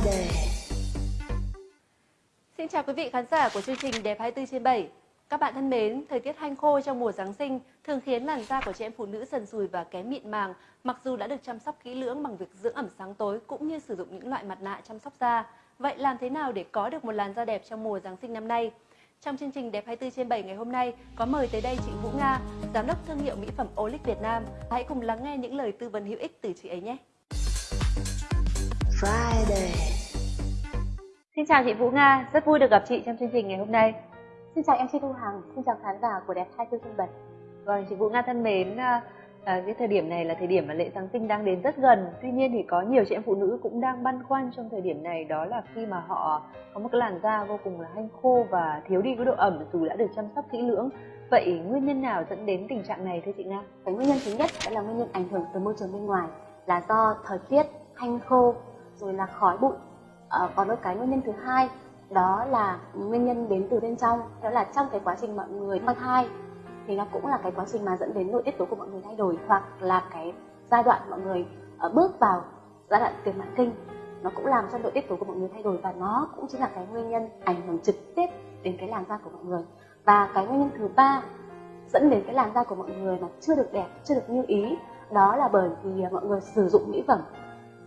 Friday. Xin chào quý vị khán giả của chương trình Đẹp 24 trên 7. Các bạn thân mến, thời tiết hanh khô trong mùa Giáng sinh thường khiến làn da của chị em phụ nữ dần sùi và kém mịn màng, mặc dù đã được chăm sóc kỹ lưỡng bằng việc dưỡng ẩm sáng tối cũng như sử dụng những loại mặt nạ chăm sóc da. Vậy làm thế nào để có được một làn da đẹp trong mùa Giáng sinh năm nay? Trong chương trình Đẹp 24 trên 7 ngày hôm nay có mời tới đây chị Vũ Nga, giám đốc thương hiệu mỹ phẩm Olic Việt Nam. Hãy cùng lắng nghe những lời tư vấn hữu ích từ chị ấy nhé. Friday. Xin chào chị Vũ Nga, rất vui được gặp chị trong chương trình ngày hôm nay. Xin chào MC Thu Hằng, xin chào khán giả của Đẹp 24 Trung Bật. Vâng, chị Vũ Nga thân mến, à, à, cái thời điểm này là thời điểm mà lễ Giáng sinh đang đến rất gần. Tuy nhiên thì có nhiều chị em phụ nữ cũng đang băn khoăn trong thời điểm này đó là khi mà họ có một cái làn da vô cùng là hanh khô và thiếu đi cái độ ẩm dù đã được chăm sóc kỹ lưỡng. Vậy nguyên nhân nào dẫn đến tình trạng này thưa chị Nga? Cái nguyên nhân thứ nhất đó là nguyên nhân ảnh hưởng từ môi trường bên ngoài là do thời tiết hanh khô rồi là khói bụi. Ờ, à, còn một cái nguyên nhân thứ hai đó là nguyên nhân đến từ bên trong. Đó là trong cái quá trình mọi người mang thai thì nó cũng là cái quá trình mà dẫn đến nội tiết tố của mọi người thay đổi hoặc là cái giai đoạn mọi người uh, bước vào giai đoạn tiền mãn kinh. Nó cũng làm cho nội tiết tố của mọi người thay đổi và nó cũng chính là cái nguyên nhân ảnh hưởng trực tiếp đến cái làn da của mọi người. Và cái nguyên nhân thứ ba dẫn đến cái làn da của mọi người mà chưa được đẹp chưa được như ý đó là bởi vì mọi người sử dụng mỹ phẩm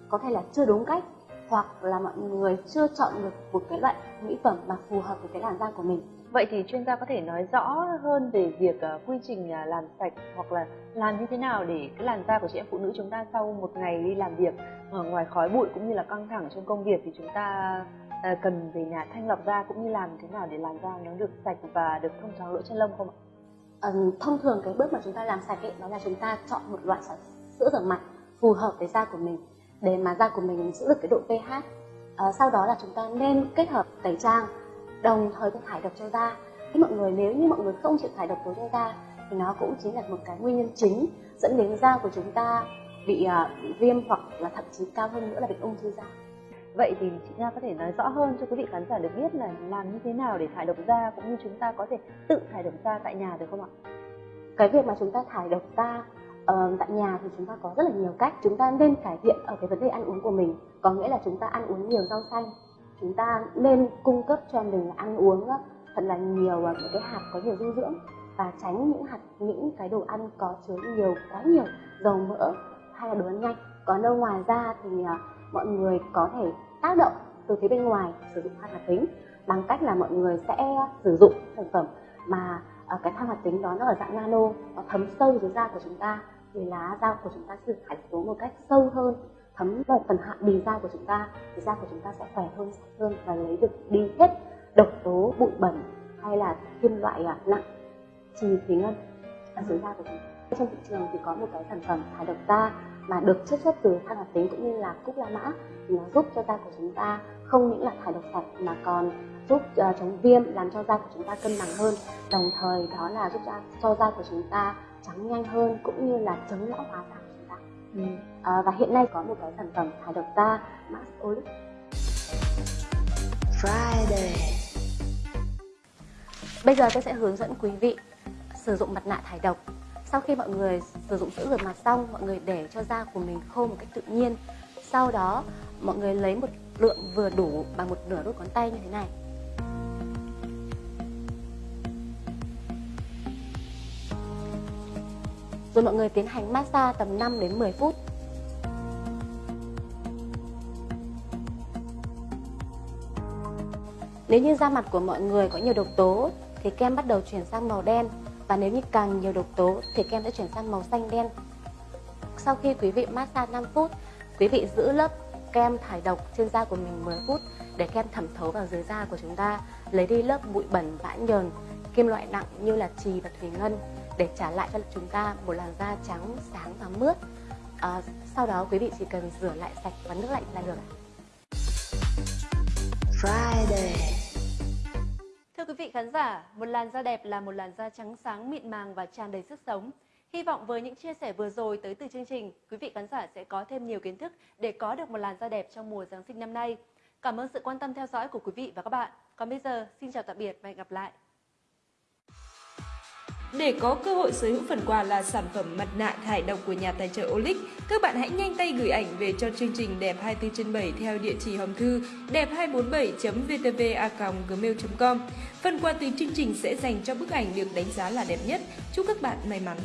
có thể là chưa đúng cách hoặc là mọi người chưa chọn được một cái loại mỹ phẩm mà phù hợp với cái làn da của mình Vậy thì chuyên gia có thể nói rõ hơn về việc uh, quy trình uh, làm sạch hoặc là làm như thế nào để cái làn da của chị em phụ nữ chúng ta sau một ngày đi làm việc uh, ngoài khói bụi cũng như là căng thẳng trong công việc thì chúng ta uh, cần về nhà thanh lọc da cũng như làm thế nào để làn da nó được sạch và được thông thoáng lỗ chân lông không ạ? um, thông thường cái bước mà chúng ta làm sạch ấy, đó là chúng ta chọn một loại sữa rửa mặt phù hợp với da của mình để mà da của mình giữ được cái độ pH. À, sau đó là chúng ta nên kết hợp tẩy trang đồng thời với thải độc cho da. Thì mọi người nếu như mọi người không chịu thải độc tố cho da thì nó cũng chính là một cái nguyên nhân chính dẫn đến da của chúng ta bị uh, viêm hoặc là thậm chí cao hơn nữa là bị ung thư da. Vậy thì chị Nga có thể nói rõ hơn cho quý vị khán giả được biết là làm như thế nào để thải độc da cũng như chúng ta có thể tự thải độc da tại nhà được không ạ? Cái việc mà chúng ta thải độc da uh, tại nhà thì chúng ta có rất là nhiều cách. Chúng ta nên cải thiện ở cái vấn đề ăn uống của mình. Có nghĩa là chúng ta ăn uống nhiều rau xanh. Chúng ta nên cung cấp cho mình ăn uống thật là nhiều à, những cái hạt có nhiều dinh dưỡng và tránh những hạt những cái đồ ăn có chứa nhiều quá nhiều dầu mỡ hay là đồ ăn nhanh. Còn đâu ngoài ra thì uh, mọi người có thể tác động từ phía bên ngoài sử dụng than hoạt tính bằng cách là mọi người sẽ à, sử dụng sản phẩm mà uh, cái than hoạt tính đó nó ở dạng nano nó thấm sâu dưới da của chúng ta thì lá da của chúng ta sử thải xuống tố một cách sâu hơn, thấm vào phần hạ bì da của chúng ta. Thì da của chúng ta sẽ khỏe hơn, sạch hơn và lấy được đi hết độc tố, bụi bẩn hay là kim loại à, nặng, trì thủy ngân. Ở dưới da của chúng ta trong thị trường thì có một cái sản phẩm thải độc da mà được chiết xuất từ than hoạt tính cũng như là cúc la mã thì nó giúp cho da của chúng ta không những là thải độc sạch mà còn giúp uh, chống viêm làm cho da của chúng ta cân bằng hơn đồng thời đó là giúp cho, cho da của chúng ta trắng nhanh hơn cũng như là chống lão hóa da của chúng ta ừ. à, và hiện nay có một cái sản phẩm thải độc da Max Olive Friday. Bây giờ tôi sẽ hướng dẫn quý vị sử dụng mặt nạ thải độc sau khi mọi người sử dụng sữa rửa mặt xong, mọi người để cho da của mình khô một cách tự nhiên. Sau đó, mọi người lấy một lượng vừa đủ bằng một nửa đốt ngón tay như thế này. Rồi mọi người tiến hành massage tầm 5 đến 10 phút. Nếu như da mặt của mọi người có nhiều độc tố, thì kem bắt đầu chuyển sang màu đen và nếu như càng nhiều độc tố thì kem sẽ chuyển sang màu xanh đen. Sau khi quý vị massage 5 phút, quý vị giữ lớp kem thải độc trên da của mình 10 phút để kem thẩm thấu vào dưới da của chúng ta, lấy đi lớp bụi bẩn bã nhờn, kim loại nặng như là trì và thủy ngân để trả lại cho chúng ta một làn da trắng, sáng và mướt. À, sau đó quý vị chỉ cần rửa lại sạch và nước lạnh là được. Friday. Thưa quý vị khán giả, một làn da đẹp là một làn da trắng sáng, mịn màng và tràn đầy sức sống. Hy vọng với những chia sẻ vừa rồi tới từ chương trình, quý vị khán giả sẽ có thêm nhiều kiến thức để có được một làn da đẹp trong mùa Giáng sinh năm nay. Cảm ơn sự quan tâm theo dõi của quý vị và các bạn. Còn bây giờ, xin chào tạm biệt và hẹn gặp lại. Để có cơ hội sở hữu phần quà là sản phẩm mặt nạ thải độc của nhà tài trợ Olic, các bạn hãy nhanh tay gửi ảnh về cho chương trình Đẹp 24 trên 7 theo địa chỉ hòm thư đẹp247.vtva.gmail.com. Phần quà từ chương trình sẽ dành cho bức ảnh được đánh giá là đẹp nhất. Chúc các bạn may mắn!